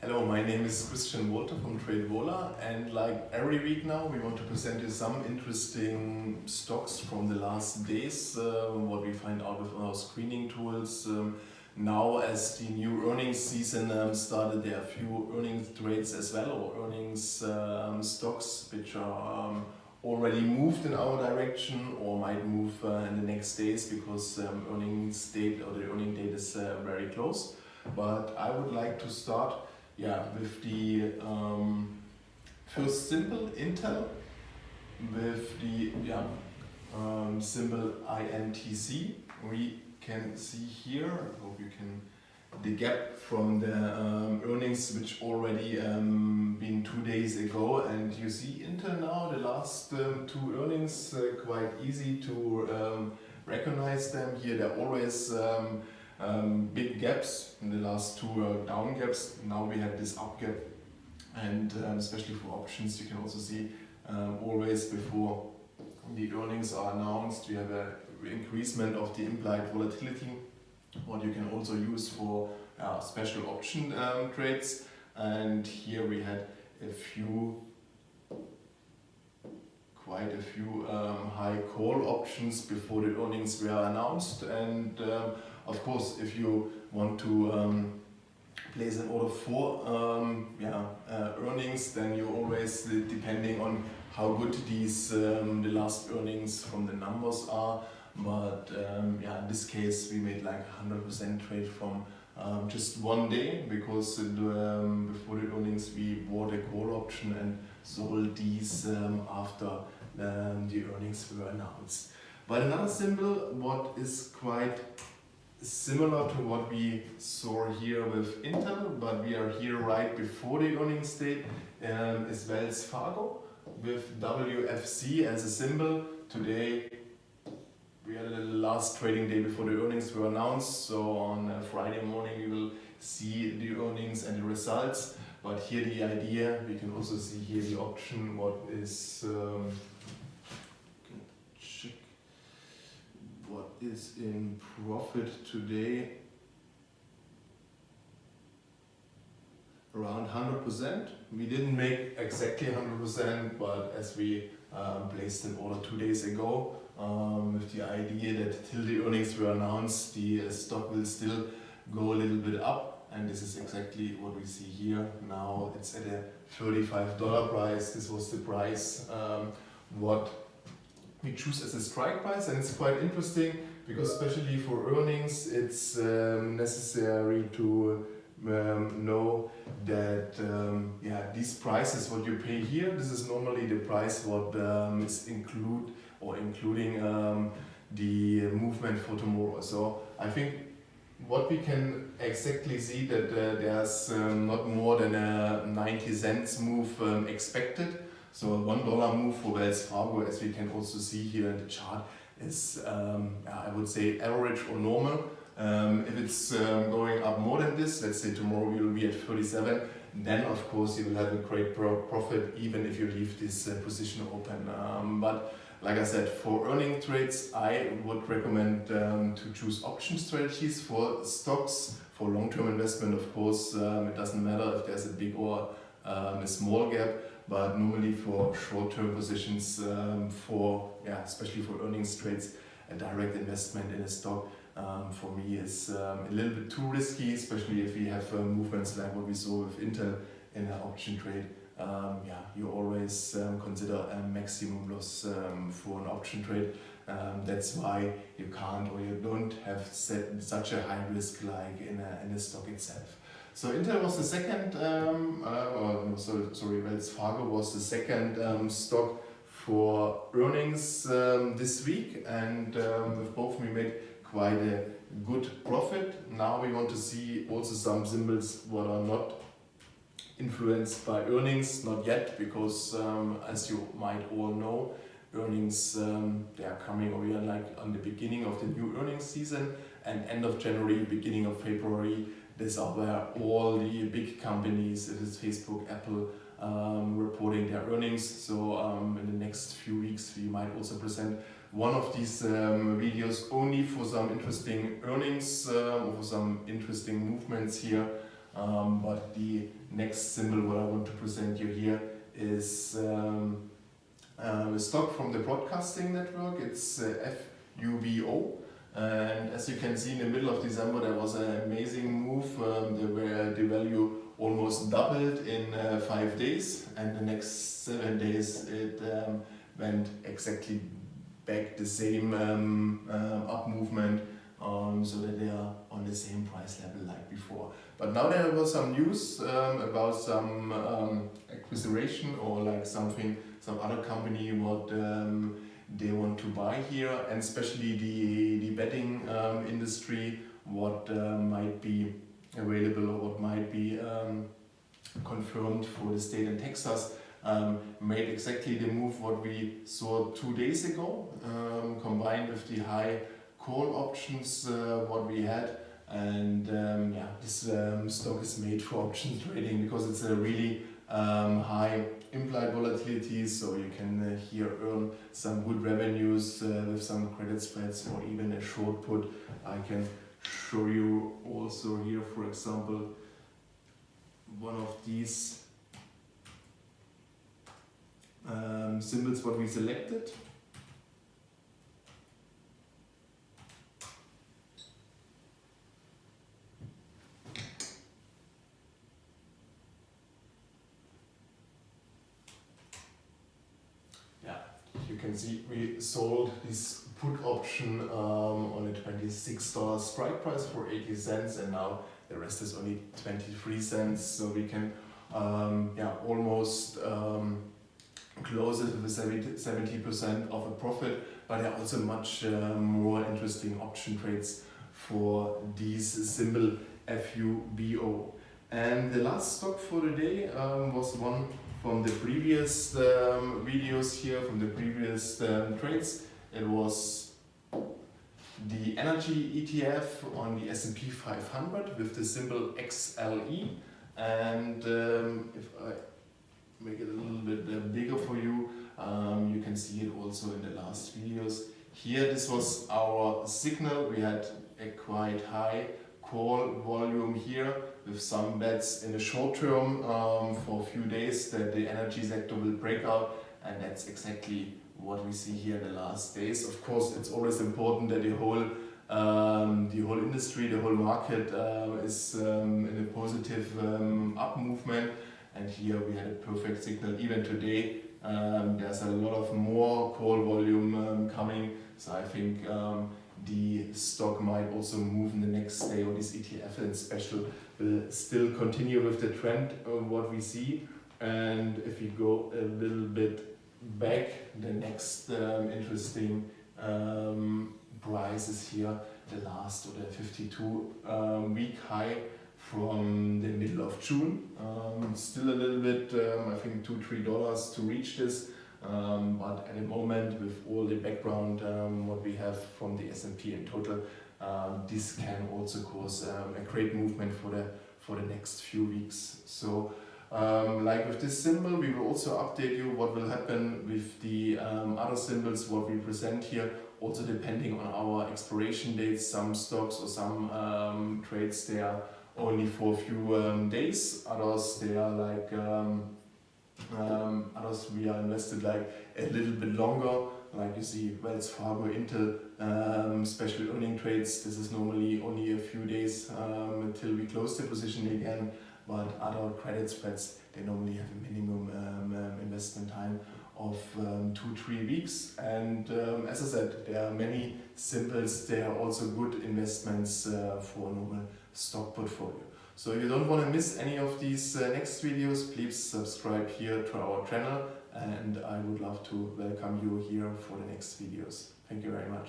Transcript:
Hello, my name is Christian Walter from TradeVola and like every week now we want to present you some interesting stocks from the last days, uh, what we find out with our screening tools. Um, now as the new earnings season um, started there are a few earnings trades as well or earnings um, stocks which are um, already moved in our direction or might move uh, in the next days because um, earnings date or the earning date is uh, very close. But I would like to start yeah, with the um, first symbol, Intel, with the yeah, um, symbol INTC. We can see here, I hope you can, the gap from the um, earnings which already um, been two days ago and you see Intel now, the last um, two earnings, uh, quite easy to um, recognize them. Here they're always um, big gaps in the last two uh, down gaps. Now we have this up gap. And um, especially for options you can also see um, always before the earnings are announced we have a increasement of the implied volatility what you can also use for uh, special option um, trades. And here we had a few quite a few um, high call options before the earnings were announced. And um, of course, if you want to um, place an order for um, yeah, uh, earnings, then you always, uh, depending on how good these um, the last earnings from the numbers are. But um, yeah, in this case, we made like 100% trade from um, just one day because um, before the earnings we bought a call option and sold these after the earnings were announced. But another symbol, what is quite similar to what we saw here with Intel, but we are here right before the earnings date, um, is Wells Fargo with WFC as a symbol. Today we had the last trading day before the earnings were announced, so on Friday morning we will see the earnings and the results. But here the idea, we can also see here the option, what is um, what is in profit today around 100%. We didn't make exactly 100%, but as we um, placed an order two days ago um, with the idea that till the earnings were announced, the uh, stock will still go a little bit up. And this is exactly what we see here. Now it's at a $35 price. This was the price um, what we choose as a strike price and it's quite interesting because especially for earnings it's um, necessary to um, know that um, yeah these prices what you pay here this is normally the price what um, is include or including um, the movement for tomorrow. So I think what we can exactly see that uh, there's um, not more than a 90 cents move expected. So one dollar move for Wells Fargo, as we can also see here in the chart, is um, I would say average or normal. Um, if it's um, going up more than this, let's say tomorrow we will be at 37, then of course you will have a great pro profit even if you leave this uh, position open. Um, but like I said, for earning trades, I would recommend um, to choose option strategies for stocks. For long-term investment, of course, um, it doesn't matter if there's a big or a small gap but normally for short-term positions, um, for yeah, especially for earnings trades, a direct investment in a stock um, for me is um, a little bit too risky, especially if we have uh, movements like what we saw with Intel in an option trade. Um, yeah, you always um, consider a maximum loss um, for an option trade. that's why you can't or you don't have set such a high risk like in a, in a stock itself. So Intel was the second, um, uh, or so, sorry, Wells Fargo was the second um, stock for earnings um, this week and um, with both we made quite a good profit. Now we want to see also some symbols what are not influenced by earnings, not yet, because um, as you might all know, earnings um, they are coming or we are like on the beginning of the new earnings season and end of January, beginning of February these are where all the big companies, it is Facebook, Apple, um, reporting their earnings. So um, in the next few weeks we might also present one of these um, videos only for some interesting earnings uh, or for some interesting movements here. Um, but the next symbol what I want to present you here is um, uh, a stock from the broadcasting network. It's uh, FUBO. And as you can see in the middle of December there was an amazing move um, where the value almost doubled in uh, five days and the next seven days it um, went exactly back the same um, uh, up movement so that they are on the same price level like before. But now there was some news um, about some um, acquisition or like something, some other company what um, they want to buy here and especially the, the betting um, industry what uh, might be available or what might be um, confirmed for the state in Texas um, made exactly the move what we saw two days ago um, combined with the high call options uh, what we had. And um, yeah this um, stock is made for options trading because it's a really um, high implied volatilities, so you can uh, here earn some good revenues uh, with some credit spreads or even a short put. I can show you also here for example one of these um, symbols what we selected can see we sold this put option um, on a $26 strike price for 80 cents and now the rest is only 23 cents. So we can um, yeah almost um, close it with 70% of a profit. But there are also much uh, more interesting option trades for these symbol FUBO and the last stock for the day um, was one from the previous um, videos here, from the previous um, trades. It was the energy ETF on the S&P 500 with the symbol XLE. And um, if I make it a little bit uh, bigger for you, um, you can see it also in the last videos. Here this was our signal. We had a quite high call volume here with some bets in the short term um, for a few days that the energy sector will break out and that's exactly what we see here in the last days. Of course, it's always important that the whole um, the whole industry, the whole market uh, is um, in a positive um, up movement and here we had a perfect signal even today. Um, there's a lot of more call volume um, coming so I think um, the stock might also move in the next day or this ETF in special will still continue with the trend of what we see. And if we go a little bit back the next um, interesting um, price is here the last or the 52 um, week high from the middle of June. Um, still a little bit um, I think two three dollars to reach this um, but at the moment, with all the background um, what we have from the S&P in total, um, this can also cause um, a great movement for the for the next few weeks. So, um, like with this symbol, we will also update you what will happen with the um, other symbols what we present here. Also depending on our expiration dates, some stocks or some trades they are only for a few days. Others they are like um, others we are invested like a little bit longer, like you see Wells Fargo, Intel, um, special earning trades. This is normally only a few days um, until we close the position again. But other credit spreads, they normally have a minimum um, um, investment time of um, two, three weeks. And um, as I said, there are many symbols. They are also good investments uh, for a normal stock portfolio. So you don't want to miss any of these uh, next videos, please subscribe here to our channel and I would love to welcome you here for the next videos. Thank you very much.